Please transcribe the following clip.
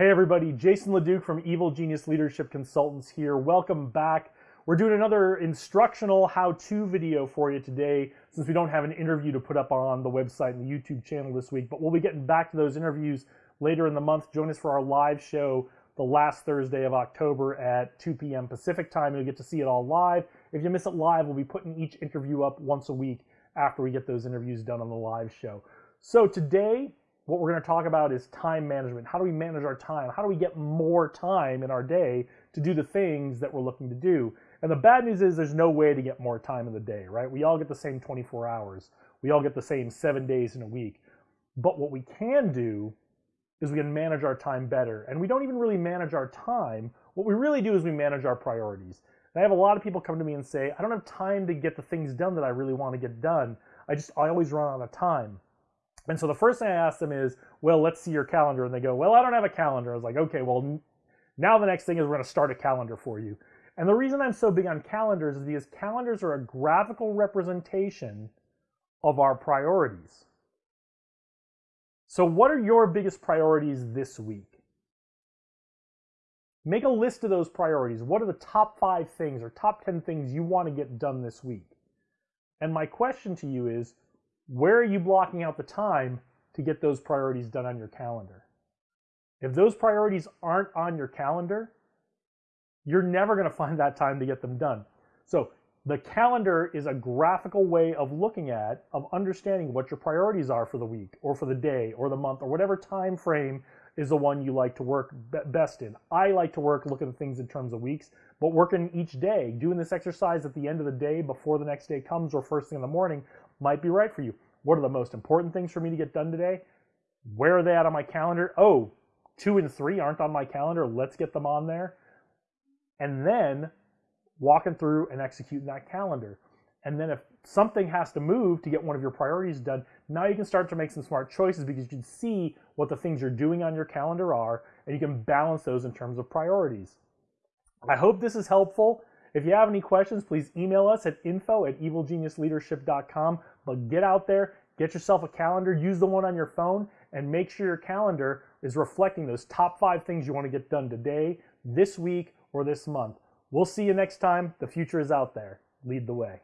Hey everybody, Jason LeDuc from Evil Genius Leadership Consultants here. Welcome back. We're doing another instructional how-to video for you today since we don't have an interview to put up on the website and the YouTube channel this week, but we'll be getting back to those interviews later in the month. Join us for our live show the last Thursday of October at 2 p.m. Pacific time. You'll get to see it all live. If you miss it live, we'll be putting each interview up once a week after we get those interviews done on the live show. So today, what we're going to talk about is time management. How do we manage our time? How do we get more time in our day to do the things that we're looking to do? And the bad news is there's no way to get more time in the day, right? We all get the same 24 hours. We all get the same seven days in a week. But what we can do is we can manage our time better. And we don't even really manage our time. What we really do is we manage our priorities. And I have a lot of people come to me and say, I don't have time to get the things done that I really want to get done. I just, I always run out of time. And so the first thing I ask them is, well, let's see your calendar. And they go, well, I don't have a calendar. I was like, okay, well, now the next thing is we're going to start a calendar for you. And the reason I'm so big on calendars is because calendars are a graphical representation of our priorities. So what are your biggest priorities this week? Make a list of those priorities. What are the top five things or top 10 things you want to get done this week? And my question to you is, where are you blocking out the time to get those priorities done on your calendar? If those priorities aren't on your calendar, you're never going to find that time to get them done. So the calendar is a graphical way of looking at, of understanding what your priorities are for the week or for the day or the month or whatever time frame is the one you like to work best in. I like to work looking at things in terms of weeks, but working each day, doing this exercise at the end of the day before the next day comes or first thing in the morning might be right for you. What are the most important things for me to get done today? Where are they at on my calendar? Oh, two and three aren't on my calendar. Let's get them on there. And then walking through and executing that calendar. And then if something has to move to get one of your priorities done, now you can start to make some smart choices because you can see what the things you're doing on your calendar are and you can balance those in terms of priorities. I hope this is helpful. If you have any questions, please email us at info at evilgeniusleadership.com. But get out there, get yourself a calendar, use the one on your phone, and make sure your calendar is reflecting those top five things you want to get done today, this week, or this month. We'll see you next time. The future is out there. Lead the way.